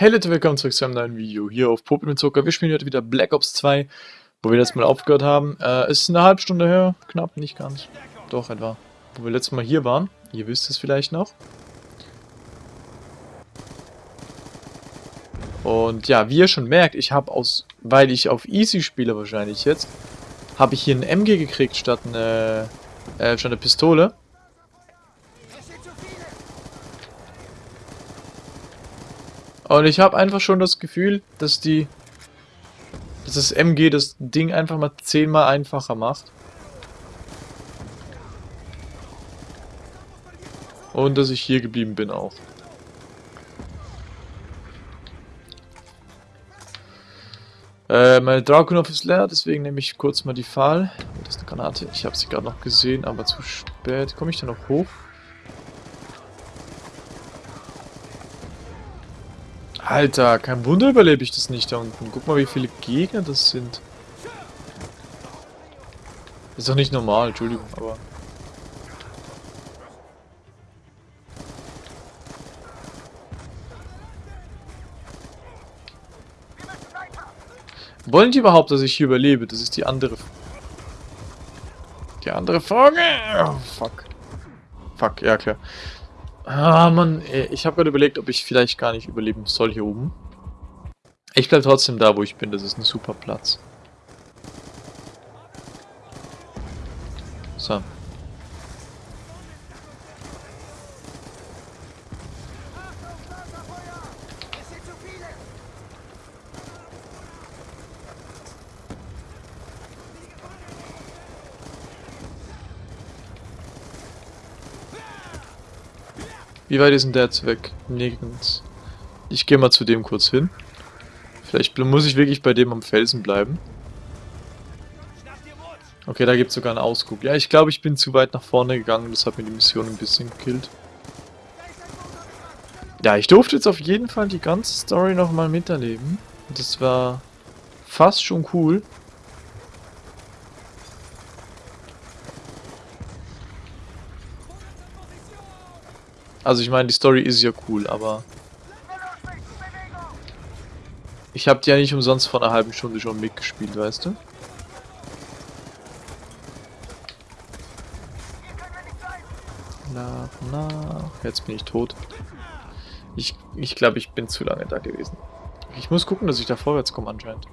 Hey Leute, willkommen zurück zu einem neuen Video hier auf Popel mit Zucker. Wir spielen heute wieder Black Ops 2, wo wir letztes Mal aufgehört haben. Äh, es ist eine halbe Stunde her, knapp, nicht ganz. Doch, etwa. Wo wir letztes Mal hier waren. Ihr wisst es vielleicht noch. Und ja, wie ihr schon merkt, ich habe aus, weil ich auf Easy spiele wahrscheinlich jetzt, habe ich hier ein MG gekriegt statt eine, äh, statt eine Pistole. Und ich habe einfach schon das Gefühl, dass die... Dass das MG das Ding einfach mal zehnmal einfacher macht. Und dass ich hier geblieben bin auch. Äh, meine Dragunov ist leer, deswegen nehme ich kurz mal die Pfahl. Das ist eine Granate. Ich habe sie gerade noch gesehen, aber zu spät. Komme ich da noch hoch? Alter, kein Wunder überlebe ich das nicht da unten. Guck mal, wie viele Gegner das sind. ist doch nicht normal, Entschuldigung, aber... Wollen die überhaupt, dass ich hier überlebe? Das ist die andere... Die andere Frage. Oh, fuck. Fuck, ja klar. Ah, Mann, ich habe gerade überlegt, ob ich vielleicht gar nicht überleben soll hier oben. Ich bleibe trotzdem da, wo ich bin. Das ist ein super Platz. So. Wie weit ist denn der jetzt weg? Nirgends. Ich gehe mal zu dem kurz hin. Vielleicht muss ich wirklich bei dem am Felsen bleiben. Okay, da gibt es sogar einen Ausguck. Ja, ich glaube, ich bin zu weit nach vorne gegangen. Das hat mir die Mission ein bisschen gekillt. Ja, ich durfte jetzt auf jeden Fall die ganze Story nochmal miterleben. Das war fast schon cool. Also ich meine, die Story ist ja cool, aber... Ich habe die ja nicht umsonst vor einer halben Stunde schon mitgespielt, weißt du? Nach, nach. Jetzt bin ich tot. Ich, ich glaube, ich bin zu lange da gewesen. Ich muss gucken, dass ich da vorwärts komme anscheinend.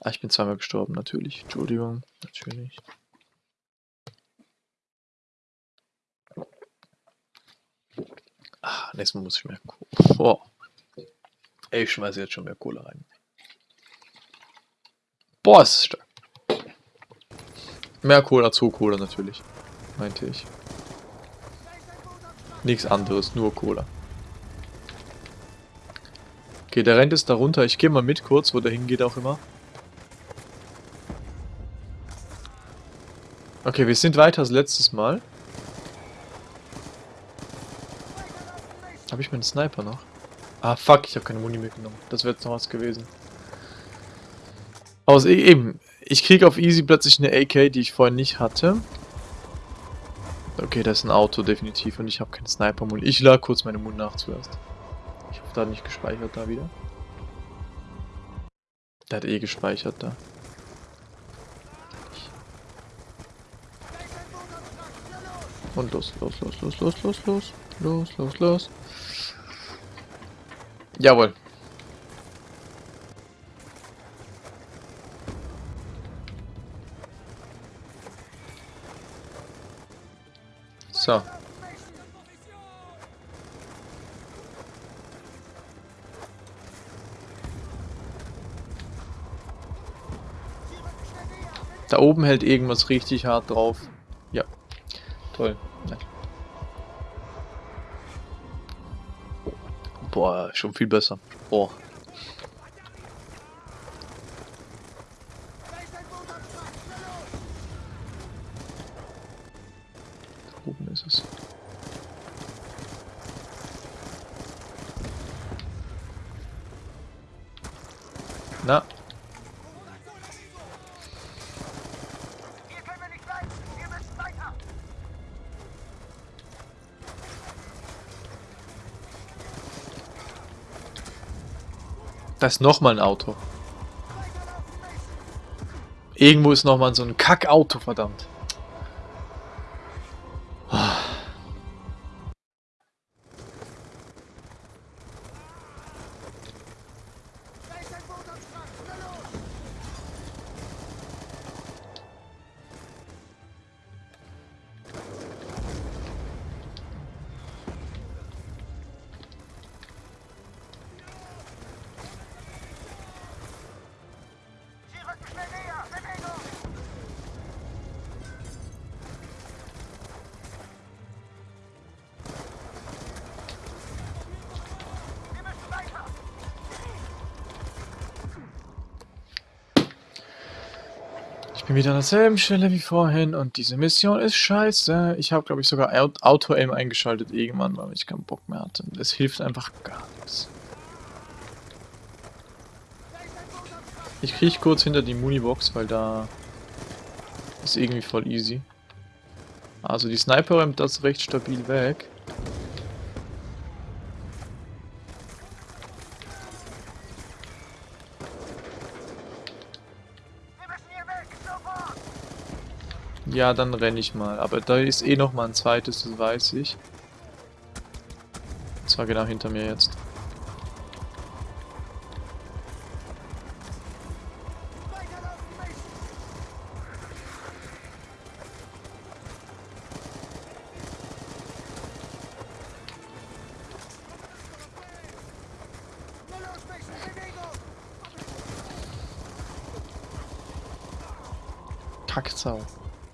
Ah, ich bin zweimal gestorben, natürlich. Entschuldigung, natürlich. Nächstes Mal muss ich mehr Kohle. Oh. Ich schmeiße jetzt schon mehr Kohle rein. Boah, ist stark. Mehr Cola, zu Cola natürlich. Meinte ich. Nichts anderes, nur Cola. Okay, der rennt jetzt da runter. Ich gehe mal mit kurz, wo der hingeht auch immer. Okay, wir sind weiter als letztes Mal. Habe ich meinen Sniper noch? Ah, fuck, ich habe keine Muni mitgenommen. Das wäre jetzt noch was gewesen. Aus e eben, ich kriege auf easy plötzlich eine AK, die ich vorhin nicht hatte. Okay, das ist ein Auto definitiv und ich habe keine Sniper-Muni. Ich lade kurz meine Muni nach zuerst. Ich hoffe, da hat nicht gespeichert da wieder. Der hat eh gespeichert da. Und los, los, los, los, los, los, los, los, los, los. Jawohl. So. Da oben hält irgendwas richtig hart drauf. Ja. Toll. Boah, schon viel besser. Boah. Da ist nochmal ein Auto. Irgendwo ist nochmal so ein Kackauto, verdammt. Wieder an derselben Stelle wie vorhin und diese Mission ist scheiße. Ich habe, glaube ich, sogar Auto-Aim eingeschaltet irgendwann, weil ich keinen Bock mehr hatte. Es hilft einfach gar nichts. Ich kriege kurz hinter die Munibox, weil da ist irgendwie voll easy. Also die Sniper räumt das recht stabil weg. Ja, dann renne ich mal. Aber da ist eh noch mal ein zweites, das weiß ich. Und zwar genau hinter mir jetzt.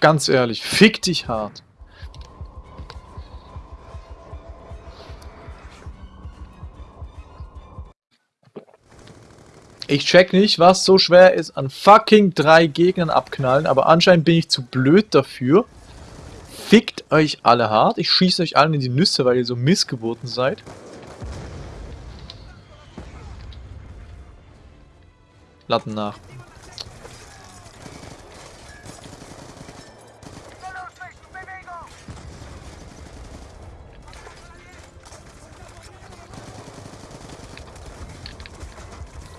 Ganz ehrlich, fick dich hart. Ich check nicht, was so schwer ist an fucking drei Gegnern abknallen, aber anscheinend bin ich zu blöd dafür. Fickt euch alle hart. Ich schieße euch allen in die Nüsse, weil ihr so Missgeburten seid. Latten nach.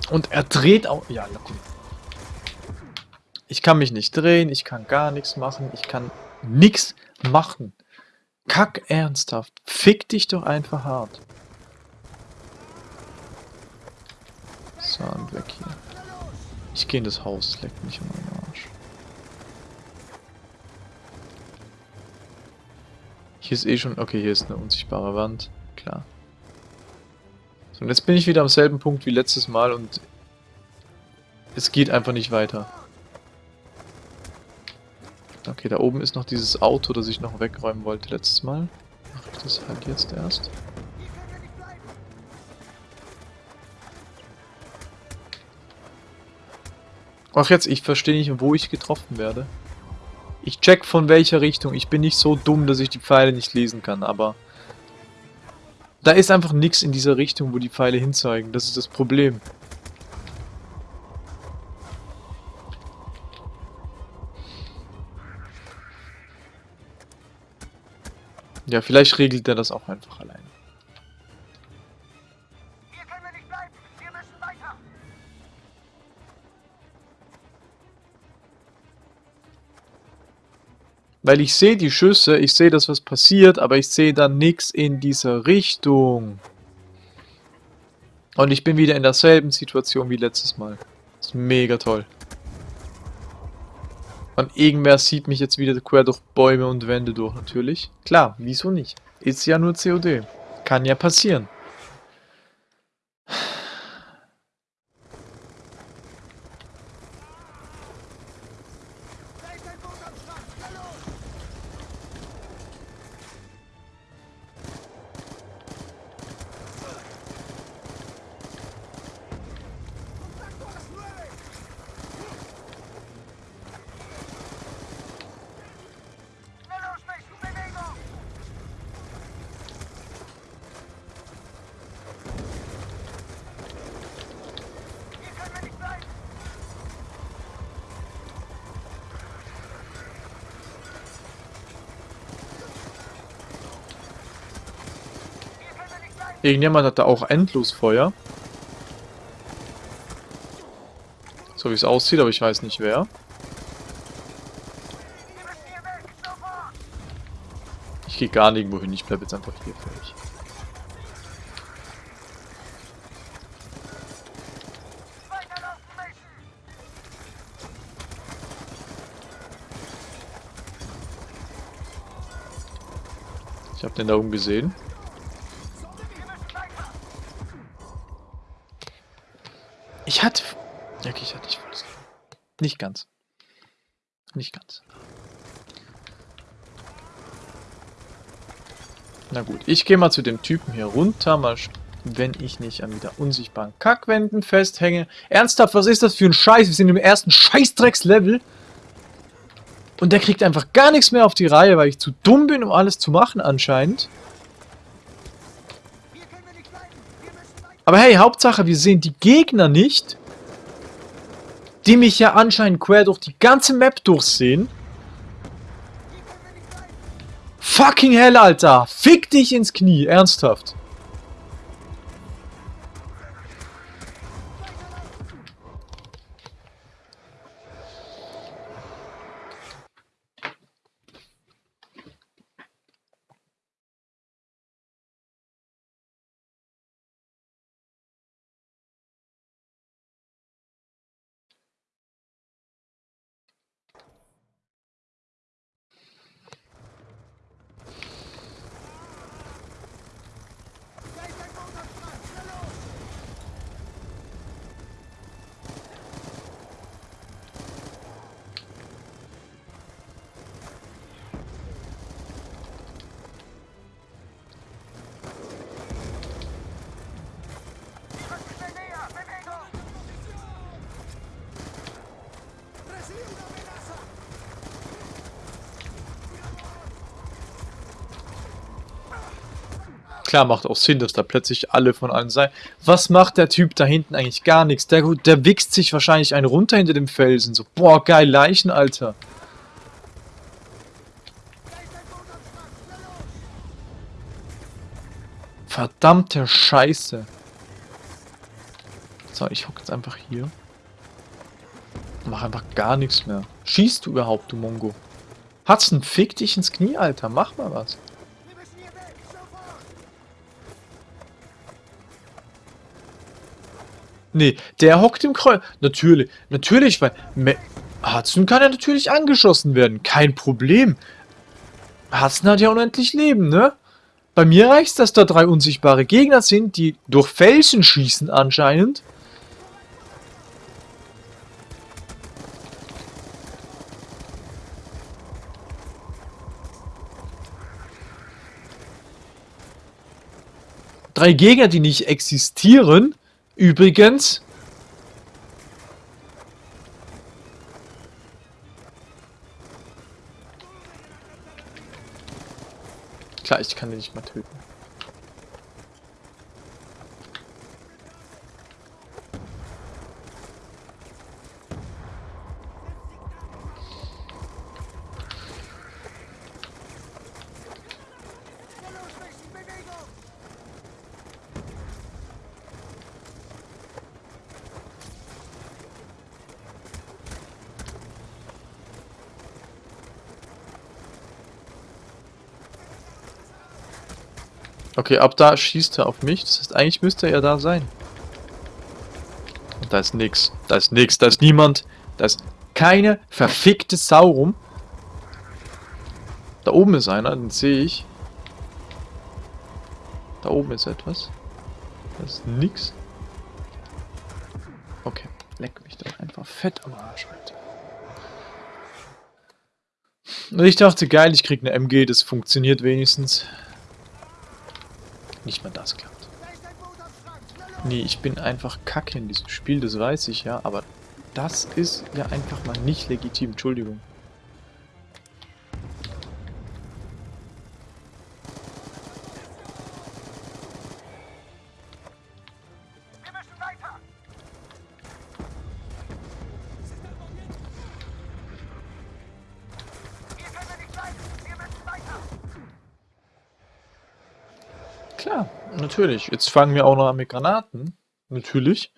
Und er dreht auch... Ja, gut. Ich kann mich nicht drehen, ich kann gar nichts machen, ich kann nichts machen. Kack ernsthaft. Fick dich doch einfach hart. So, und weg hier. Ich gehe in das Haus, leckt mich um meinen Arsch. Hier ist eh schon... Okay, hier ist eine unsichtbare Wand. Klar. So, und jetzt bin ich wieder am selben Punkt wie letztes Mal und es geht einfach nicht weiter. Okay, da oben ist noch dieses Auto, das ich noch wegräumen wollte letztes Mal. Mache ich das halt jetzt erst. Ach jetzt, ich verstehe nicht, wo ich getroffen werde. Ich check von welcher Richtung. Ich bin nicht so dumm, dass ich die Pfeile nicht lesen kann, aber... Da ist einfach nichts in dieser Richtung, wo die Pfeile hinzeigen. Das ist das Problem. Ja, vielleicht regelt er das auch einfach alleine. Weil ich sehe die Schüsse, ich sehe das, was passiert, aber ich sehe dann nichts in dieser Richtung. Und ich bin wieder in derselben Situation wie letztes Mal. Das ist mega toll. Und irgendwer sieht mich jetzt wieder quer durch Bäume und Wände durch, natürlich. Klar, wieso nicht? Ist ja nur COD. Kann ja passieren. Irgendjemand hat da auch Endlosfeuer. So wie es aussieht, aber ich weiß nicht wer. Ich gehe gar nirgendwo hin, ich bleibe jetzt einfach hier fertig. Ich habe den da oben gesehen. Ich hatte... Ja, okay, ich hatte nicht volles Leben. Nicht ganz. Nicht ganz. Na gut, ich gehe mal zu dem Typen hier runter, mal wenn ich nicht an wieder unsichtbaren Kackwänden festhänge. Ernsthaft, was ist das für ein Scheiß? Wir sind im ersten Scheißdrecks-Level. Und der kriegt einfach gar nichts mehr auf die Reihe, weil ich zu dumm bin, um alles zu machen anscheinend. Aber hey, Hauptsache, wir sehen die Gegner nicht, die mich ja anscheinend quer durch die ganze Map durchsehen. Fucking hell, Alter! Fick dich ins Knie, ernsthaft. Klar, macht auch Sinn, dass da plötzlich alle von allen sein. Was macht der Typ da hinten eigentlich? Gar nichts. Der, der wichst sich wahrscheinlich einen runter hinter dem Felsen. So, boah, geil, Leichen, Alter. Verdammte Scheiße. So, ich hocke jetzt einfach hier. Mach einfach gar nichts mehr. Schießt du überhaupt, du Mongo? Einen Fick dich ins Knie, Alter? Mach mal was. Nee, der hockt im Kreuz. Natürlich, natürlich, weil Hudson kann ja natürlich angeschossen werden. Kein Problem. Hudson hat ja unendlich Leben, ne? Bei mir reicht es, dass da drei unsichtbare Gegner sind, die durch Felsen schießen anscheinend. Drei Gegner, die nicht existieren. Übrigens... Klar, ich kann den nicht mal töten. Okay, ab da schießt er auf mich. Das heißt, eigentlich müsste er ja da sein. Und da ist nix. Da ist nix. Da ist niemand. Da ist keine verfickte Sau rum. Da oben ist einer, den sehe ich. Da oben ist etwas. Da ist nix. Okay, leck mich doch einfach fett am Arsch, Alter. Und ich dachte, geil, ich krieg eine MG, das funktioniert wenigstens. Nicht mal das klappt. Nee, ich bin einfach kacke in diesem Spiel, das weiß ich ja, aber das ist ja einfach mal nicht legitim, Entschuldigung. Natürlich. Jetzt fangen wir auch noch an mit Granaten. Natürlich.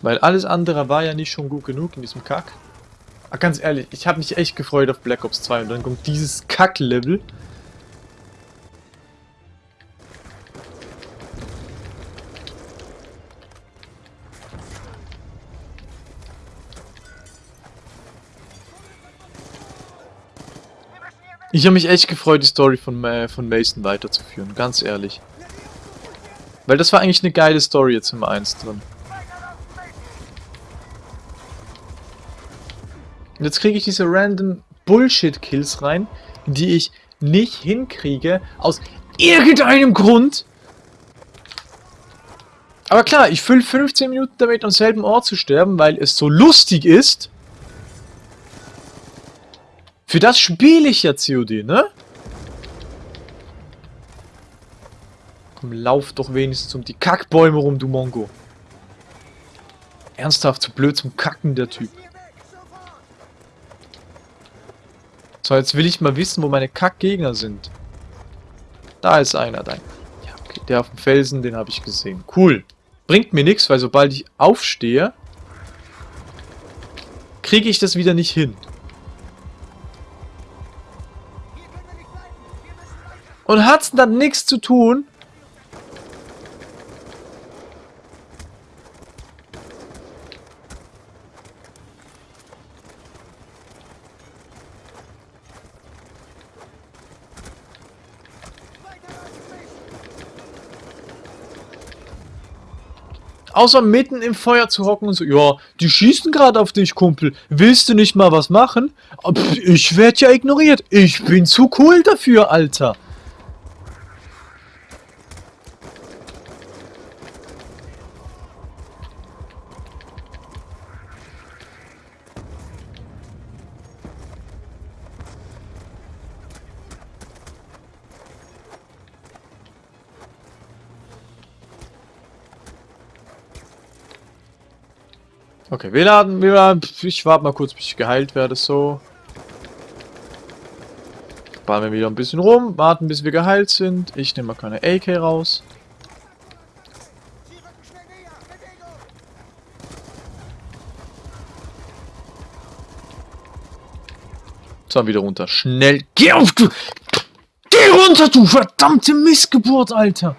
Weil alles andere war ja nicht schon gut genug in diesem Kack. Aber ganz ehrlich, ich habe mich echt gefreut auf Black Ops 2 und dann kommt dieses Kack-Level. Ich habe mich echt gefreut, die Story von, äh, von Mason weiterzuführen, ganz ehrlich. Weil das war eigentlich eine geile Story jetzt im 1 drin. Und jetzt kriege ich diese random Bullshit-Kills rein, die ich nicht hinkriege, aus irgendeinem Grund. Aber klar, ich fülle 15 Minuten damit, am selben Ort zu sterben, weil es so lustig ist. Für das spiele ich ja COD, ne? Komm, lauf doch wenigstens um die Kackbäume rum, du Mongo. Ernsthaft, zu blöd zum Kacken, der Typ. So, jetzt will ich mal wissen, wo meine Kackgegner sind. Da ist einer, dein. Ja, okay, der auf dem Felsen, den habe ich gesehen. Cool. Bringt mir nichts, weil sobald ich aufstehe, kriege ich das wieder nicht hin. Und hat's dann nichts zu tun? Außer mitten im Feuer zu hocken und so, ja, die schießen gerade auf dich, Kumpel. Willst du nicht mal was machen? Pff, ich werde ja ignoriert. Ich bin zu cool dafür, Alter. Wir laden, wir laden, ich warte mal kurz, bis ich geheilt werde, so. Fahren wir wieder ein bisschen rum, warten bis wir geheilt sind. Ich nehme mal keine AK raus. So, wieder runter. Schnell. Geh auf, du! Geh runter, du verdammte Missgeburt, Alter!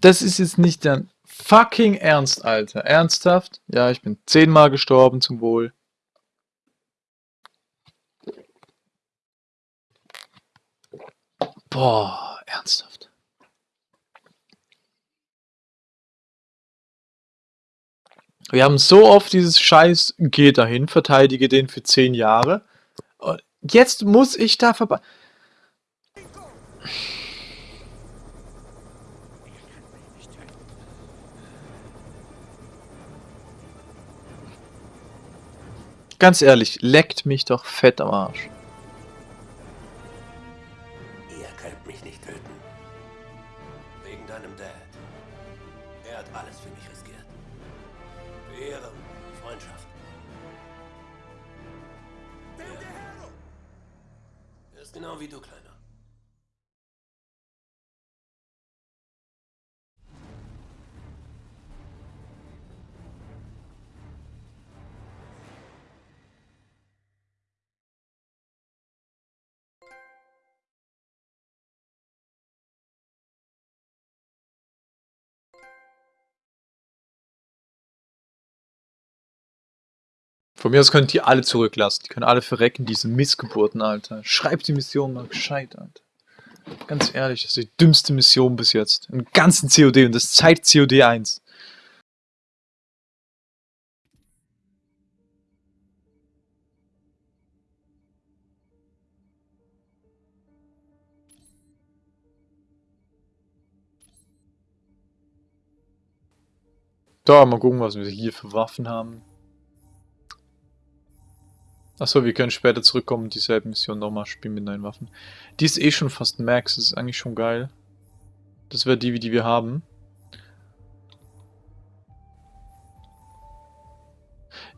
Das ist jetzt nicht dein fucking Ernst, Alter. Ernsthaft? Ja, ich bin zehnmal gestorben zum Wohl. Boah, ernsthaft. Wir haben so oft dieses Scheiß, geh dahin, verteidige den für zehn Jahre. Jetzt muss ich da vorbei. Ganz ehrlich, leckt mich doch fett am Arsch. Ihr könnt mich nicht töten. Wegen deinem Dad. Er hat alles für mich riskiert. Für Ehre, Freundschaft. Er ist genau wie du, Kleiner. Von mir aus könnt ihr alle zurücklassen. Die können alle verrecken, diese Missgeburten, Alter. Schreibt die Mission mal gescheit, Alter. Ganz ehrlich, das ist die dümmste Mission bis jetzt. Im ganzen COD und das zeigt COD 1. Da, mal gucken, was wir hier für Waffen haben. Achso, wir können später zurückkommen und dieselbe Mission nochmal spielen mit neuen Waffen. Die ist eh schon fast Max, das ist eigentlich schon geil. Das wäre die, die wir haben.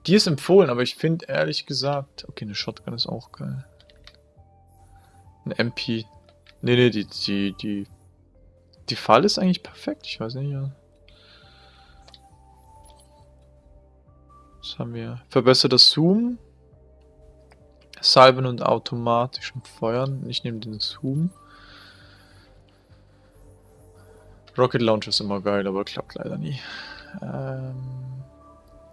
Die ist empfohlen, aber ich finde ehrlich gesagt... Okay, eine Shotgun ist auch geil. Ein MP. Nee, nee, die, die, die... Die Fall ist eigentlich perfekt, ich weiß nicht, ja. Was haben wir? Verbesserter Zoom. Salven und automatischem Feuern. Ich nehme den Zoom. Rocket Launcher ist immer geil, aber klappt leider nie. Ähm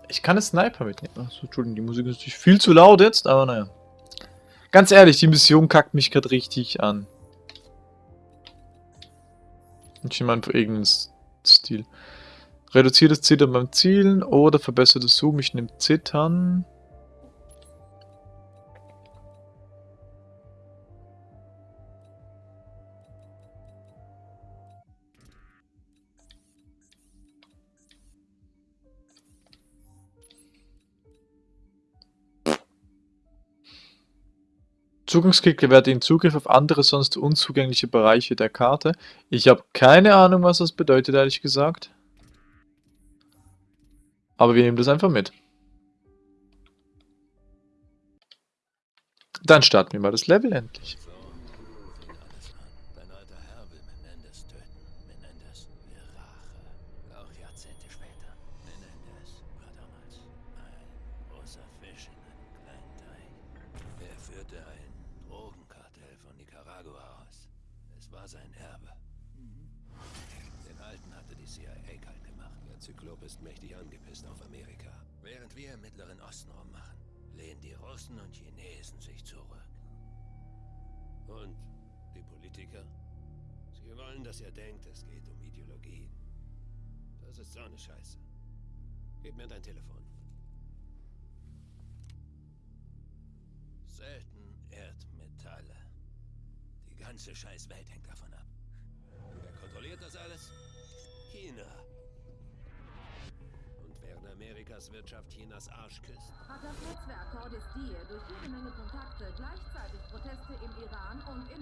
ich kann einen Sniper mitnehmen. Achso, Entschuldigung, die Musik ist natürlich viel zu laut jetzt, aber naja. Ganz ehrlich, die Mission kackt mich gerade richtig an. Ich nehme einfach irgendeinen Stil. Reduziert das Zittern beim Zielen oder verbessert das Zoom. Ich nehme Zittern. Zugangsklick gewährt Ihnen Zugriff auf andere sonst unzugängliche Bereiche der Karte. Ich habe keine Ahnung, was das bedeutet, ehrlich gesagt. Aber wir nehmen das einfach mit. Dann starten wir mal das Level endlich.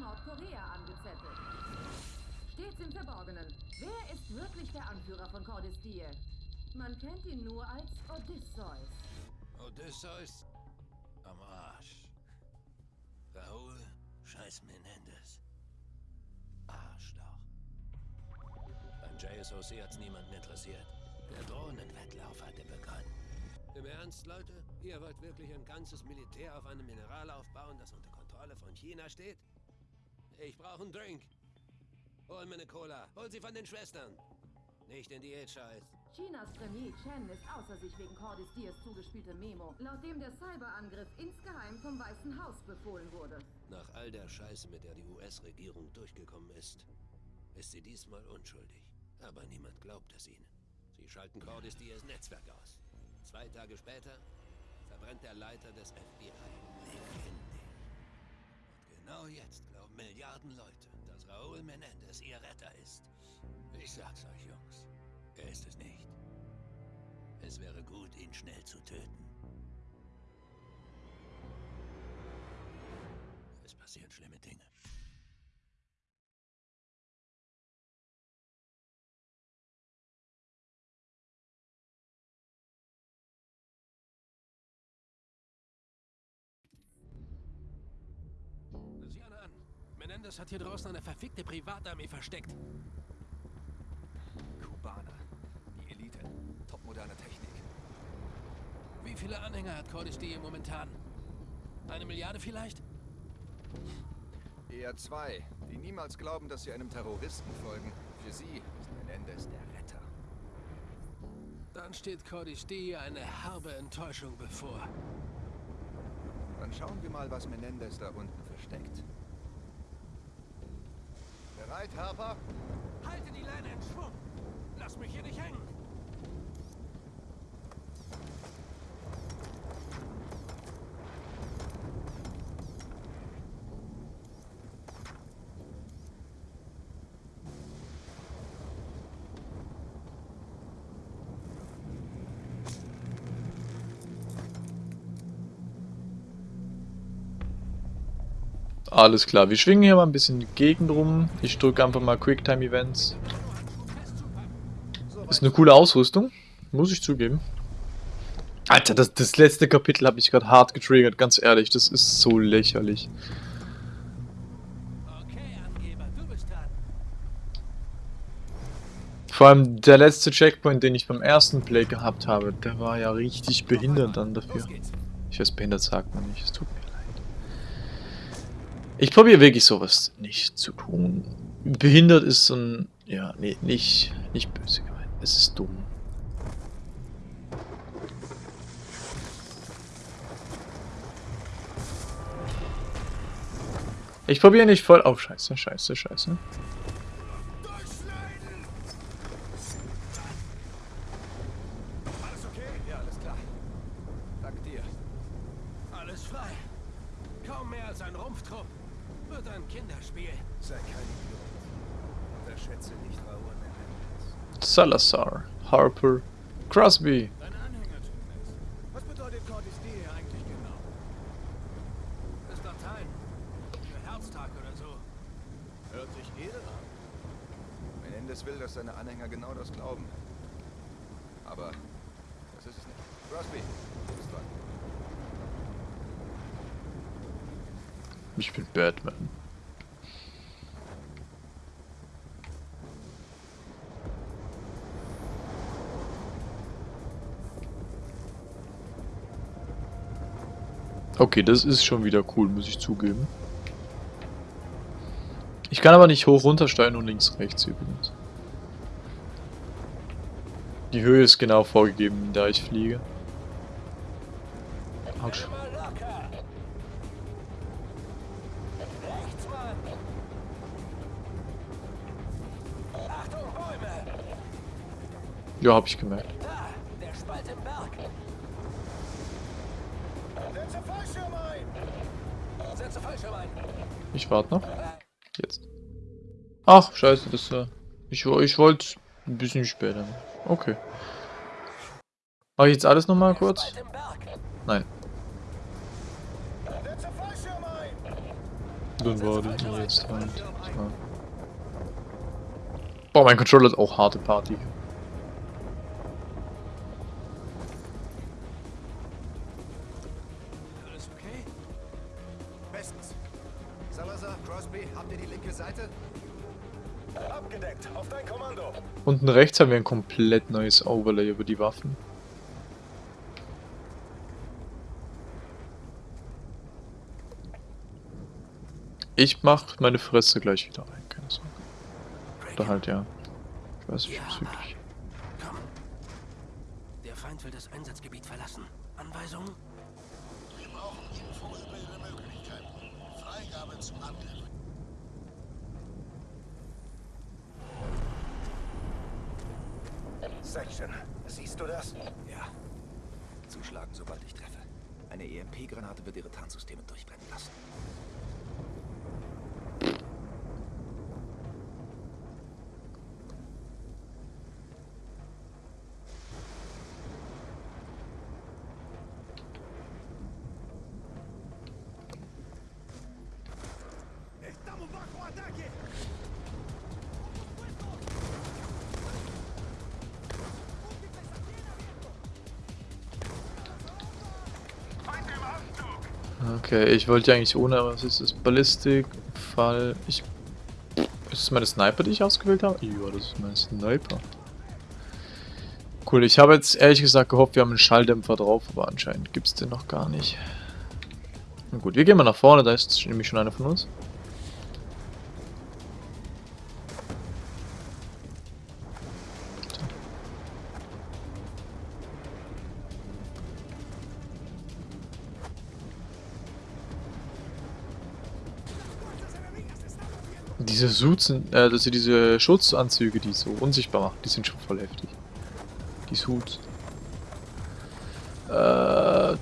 Nordkorea angezettelt. Stets im Verborgenen. Wer ist wirklich der Anführer von Cordestie? Man kennt ihn nur als Odysseus. Odysseus? Am Arsch. Raoul Scheiß Menendez. Arschloch. Beim JSOC hat's niemanden interessiert. Der Drohnenwettlauf hatte begonnen. Im Ernst, Leute? Ihr wollt wirklich ein ganzes Militär auf einem Mineral aufbauen, das unter Kontrolle von China steht? Ich brauche einen Drink. Hol mir eine Cola. Hol sie von den Schwestern. Nicht in Diät-Scheiß. Chinas Premier Chen ist außer sich wegen Cordis Diaz zugespielte Memo, laut dem der Cyberangriff insgeheim vom Weißen Haus befohlen wurde. Nach all der Scheiße, mit der die US-Regierung durchgekommen ist, ist sie diesmal unschuldig. Aber niemand glaubt es ihnen. Sie schalten Cordis Diaz Netzwerk aus. Zwei Tage später verbrennt der Leiter des FBI. Und genau jetzt glauben Milliarden Leute, dass Raúl Menendez ihr Retter ist. Ich sag's euch, Jungs. Er ist es nicht. Es wäre gut, ihn schnell zu töten. Es passieren schlimme Dinge. Menendez hat hier draußen eine verfickte Privatarmee versteckt. Kubaner. Die Elite. Topmoderne Technik. Wie viele Anhänger hat Cordis hier momentan? Eine Milliarde vielleicht? Eher zwei, die niemals glauben, dass sie einem Terroristen folgen. Für sie ist Menendez der Retter. Dann steht Cordis D eine herbe Enttäuschung bevor. Dann schauen wir mal, was Menendez da unten versteckt. Bereit, Harper? Halte die Leine in Schwung! Lass mich hier nicht hängen! Alles klar, wir schwingen hier mal ein bisschen die Gegend rum. Ich drücke einfach mal Quicktime Events. Ist eine coole Ausrüstung, muss ich zugeben. Alter, das, das letzte Kapitel habe ich gerade hart getriggert, ganz ehrlich. Das ist so lächerlich. Vor allem der letzte Checkpoint, den ich beim ersten Play gehabt habe, der war ja richtig behindert dann dafür. Ich weiß, behindert sagt man nicht, es tut mir. Ich probiere wirklich sowas nicht zu tun. Behindert ist so ein, ja, nee, nicht, nicht böse gemeint. Es ist dumm. Ich probiere nicht voll. Oh, scheiße, scheiße, scheiße. Alles okay? Ja, alles klar. Dank dir. Alles frei. Kaum mehr als ein Rumpftrupp. Wird ein Kinderspiel. Sei kein Idiot. Unterschätze nicht Raoul Menendez. Salazar, Harper, Crosby. Deine Anhänger tun es. Was bedeutet Cordis D hier eigentlich genau? Ist Latein. Für Herztag oder so. Hört sich edel an. Menendez will, dass seine Anhänger genau das glauben. Aber das ist es nicht. Crosby, du bist dran. Ich bin Batman. Okay, das ist schon wieder cool, muss ich zugeben. Ich kann aber nicht hoch runtersteigen und links rechts übrigens. Die Höhe ist genau vorgegeben, da ich fliege. Autsch. Ja, hab ich gemerkt. Ich warte noch. Jetzt. Ach, scheiße, das äh, ich, ich wollte ein bisschen später. Okay. Mach ich jetzt alles nochmal kurz? Nein. Dann warte ich jetzt halt. Boah, mein Controller ist auch harte Party. Unten rechts haben wir ein komplett neues Overlay über die Waffen. Ich mach meine Fresse gleich wieder rein, keine Sorge. Oder halt ja. Ich weiß nicht, ob's wirklich. Komm. Der Feind will das Einsatzgebiet verlassen. Anweisung? Wir brauchen infosbilde Möglichkeiten. Freigabe zum Angriff. Section, siehst du das? Ja. Zuschlagen, sobald ich treffe. Eine EMP-Granate wird ihre Tarnsysteme durchbrennen lassen. Okay, ich wollte ja eigentlich ohne, aber was ist das? Ballistik, Fall. Ich. Ist das meine Sniper, die ich ausgewählt habe? Ja, das ist mein Sniper. Cool, ich habe jetzt ehrlich gesagt gehofft, wir haben einen Schalldämpfer drauf, aber anscheinend gibt es den noch gar nicht. Na gut, wir gehen mal nach vorne, da ist nämlich schon einer von uns. Diese Suits sind, äh, also diese Schutzanzüge, die so unsichtbar machen, die sind schon voll heftig. Die Suits. Äh,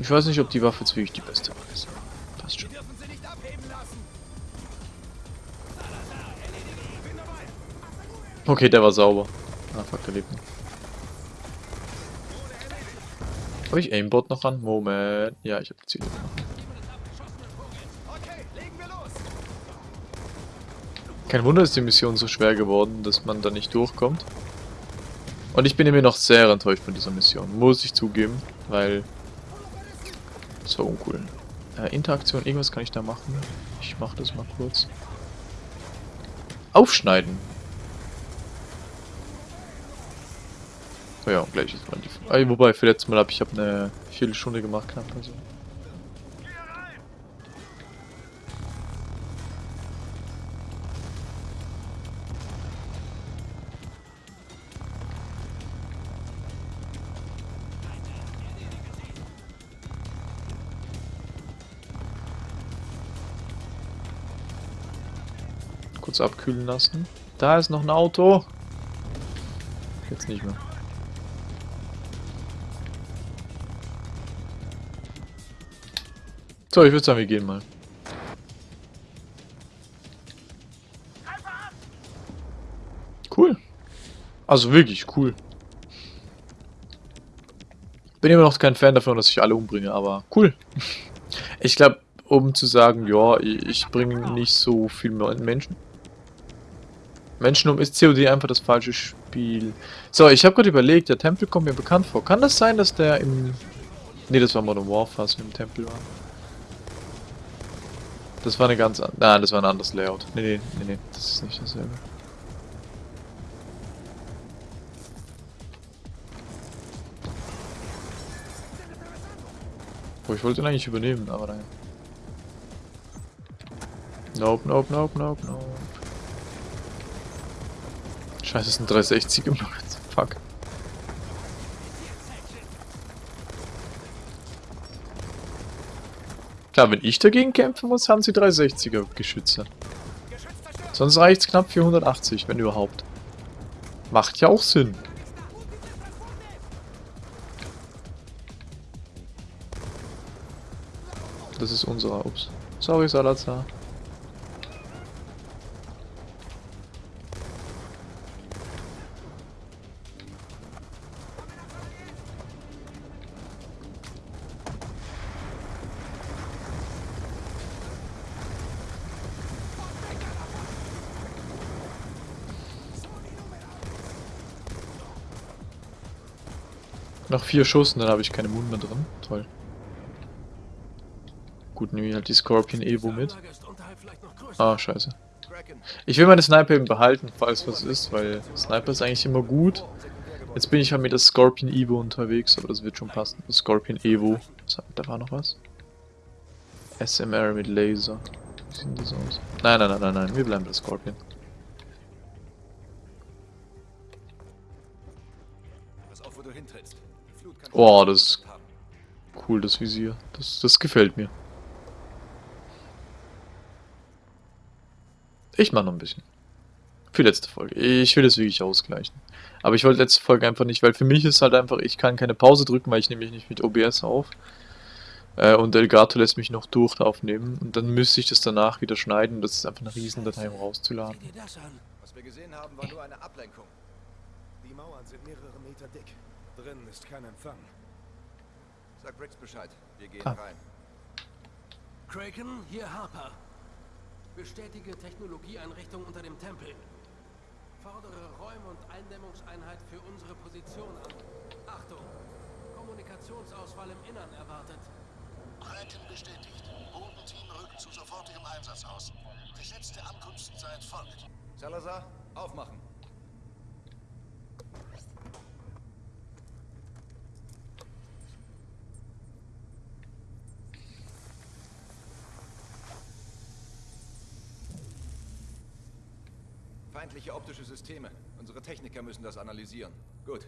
ich weiß nicht, ob die Waffe jetzt wirklich die beste Waffe ist. Passt schon. Okay, der war sauber. Ah, fuck, der lebt noch. Habe ich Aimbot noch an? Moment. Ja, ich habe die Ziele Kein Wunder ist die Mission so schwer geworden, dass man da nicht durchkommt. Und ich bin immer noch sehr enttäuscht von dieser Mission, muss ich zugeben, weil... War uncool. Äh, Interaktion, irgendwas kann ich da machen. Ich mach das mal kurz. Aufschneiden. Oh ja, gleich ist mal die... Ah, wobei, für letztes Mal habe ich hab eine Viertelstunde gemacht, knapp also. Kurz abkühlen lassen. Da ist noch ein Auto. Jetzt nicht mehr. So, ich würde sagen, wir gehen mal. Cool. Also wirklich cool. Bin immer noch kein Fan davon, dass ich alle umbringe, aber cool. Ich glaube, um zu sagen, ja, ich bringe nicht so viel Menschen. Menschen um ist COD einfach das falsche Spiel. So, ich habe gerade überlegt, der Tempel kommt mir bekannt vor. Kann das sein, dass der im... Ne, das war Modern Warfare, was im Tempel war. Das war eine ganz... an- Nein, das war ein anderes Layout. Nee, nee, nee, nee, das ist nicht dasselbe. Oh, ich wollte ihn eigentlich übernehmen, aber nein. Nope, nope, nope, nope, nope. Scheiße, es sind 360 im. Fuck. Klar, wenn ich dagegen kämpfen muss, haben sie 360er Geschütze. Sonst reicht's knapp 480, wenn überhaupt. Macht ja auch Sinn. Das ist unserer. Ups. Sorry, Salazar. Noch vier Schuss und dann habe ich keine Mund mehr drin. Toll. Gut, nehme ich halt die Scorpion Evo mit. Ah, scheiße. Ich will meine Sniper eben behalten, falls was ist, weil Sniper ist eigentlich immer gut. Jetzt bin ich halt mit der Scorpion Evo unterwegs, aber das wird schon passen. Scorpion Evo. Da war noch was. SMR mit Laser. Wie sieht das aus? Nein, nein, nein, nein, nein. Wir bleiben bei Scorpion. Oh, das ist cool, das Visier. Das, das gefällt mir. Ich mache noch ein bisschen. Für letzte Folge. Ich will das wirklich ausgleichen. Aber ich wollte letzte Folge einfach nicht, weil für mich ist halt einfach, ich kann keine Pause drücken, weil ich nehme mich nicht mit OBS auf. Äh, und Elgato lässt mich noch durch aufnehmen. Und dann müsste ich das danach wieder schneiden. Das ist einfach eine Riesendatei, um rauszuladen. Was wir gesehen haben, war nur eine Ablenkung. Die Mauern sind mehrere Meter dick. Drinnen ist kein Empfang. Sag Briggs Bescheid. Wir gehen Ah. rein. Kraken, hier Harper. Bestätige Technologieeinrichtung unter dem Tempel. Fordere Räum- und Eindämmungseinheit für unsere Position an. Achtung! Kommunikationsausfall im Innern erwartet. Kraken bestätigt. Bodenteam rückt zu sofortigem Einsatz aus. Geschätzte Ankunftszeit folgt. Salazar, aufmachen. feindliche optische Systeme. Unsere Techniker müssen das analysieren. Gut.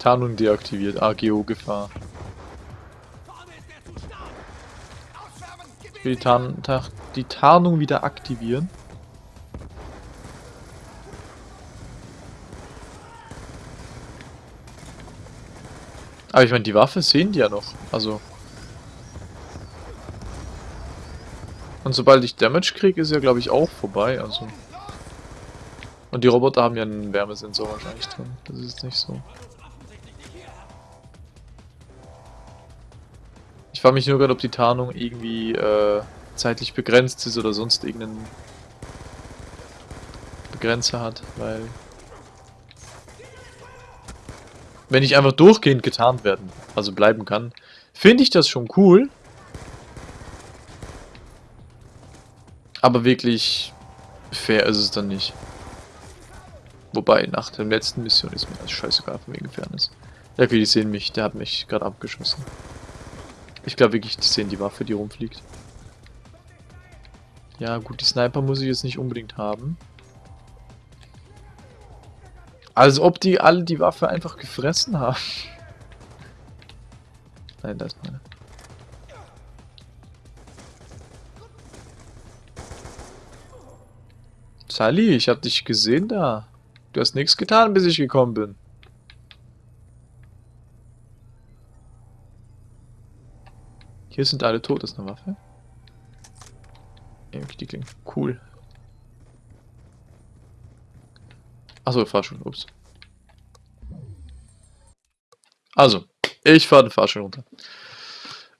Tarnung deaktiviert. AGO-Gefahr. Ich will die, Tarn die Tarnung wieder aktivieren. Aber ich meine, die Waffe sehen die ja noch. Also... Und sobald ich Damage kriege, ist ja glaube ich auch vorbei. Also. Und die Roboter haben ja einen Wärmesensor wahrscheinlich drin. Das ist nicht so. Ich frage mich nur gerade, ob die Tarnung irgendwie äh, zeitlich begrenzt ist oder sonst irgendeinen Begrenzer hat, weil wenn ich einfach durchgehend getarnt werden, also bleiben kann, finde ich das schon cool. Aber wirklich fair ist es dann nicht. Wobei, nach der letzten Mission ist mir das scheißegal, von wegen Fairness. Ja, okay, die sehen mich, der hat mich gerade abgeschossen. Ich glaube wirklich, die sehen die Waffe, die rumfliegt. Ja, gut, die Sniper muss ich jetzt nicht unbedingt haben. Als ob die alle die Waffe einfach gefressen haben. Nein, das ist meine. Sally, ich hab dich gesehen da. Du hast nichts getan, bis ich gekommen bin. Hier sind alle tot, ist eine Waffe. Okay, die klingt cool. Achso, Fahrstuhl, ups. Also, ich fahre den Fahrstuhl runter.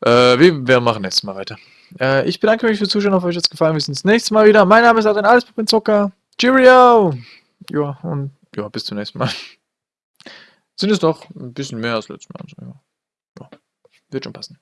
Äh, wir, wir machen nächstes Mal weiter. Äh, ich bedanke mich fürs Zuschauen, hoffe euch hat es gefallen. Wir sehen uns nächstes Mal wieder. Mein Name ist Adrian Alles Zocker. Cheerio! Ja, und ja, bis zum nächsten Mal. Sind es doch ein bisschen mehr als letztes Mal. Also, ja. ja, wird schon passen.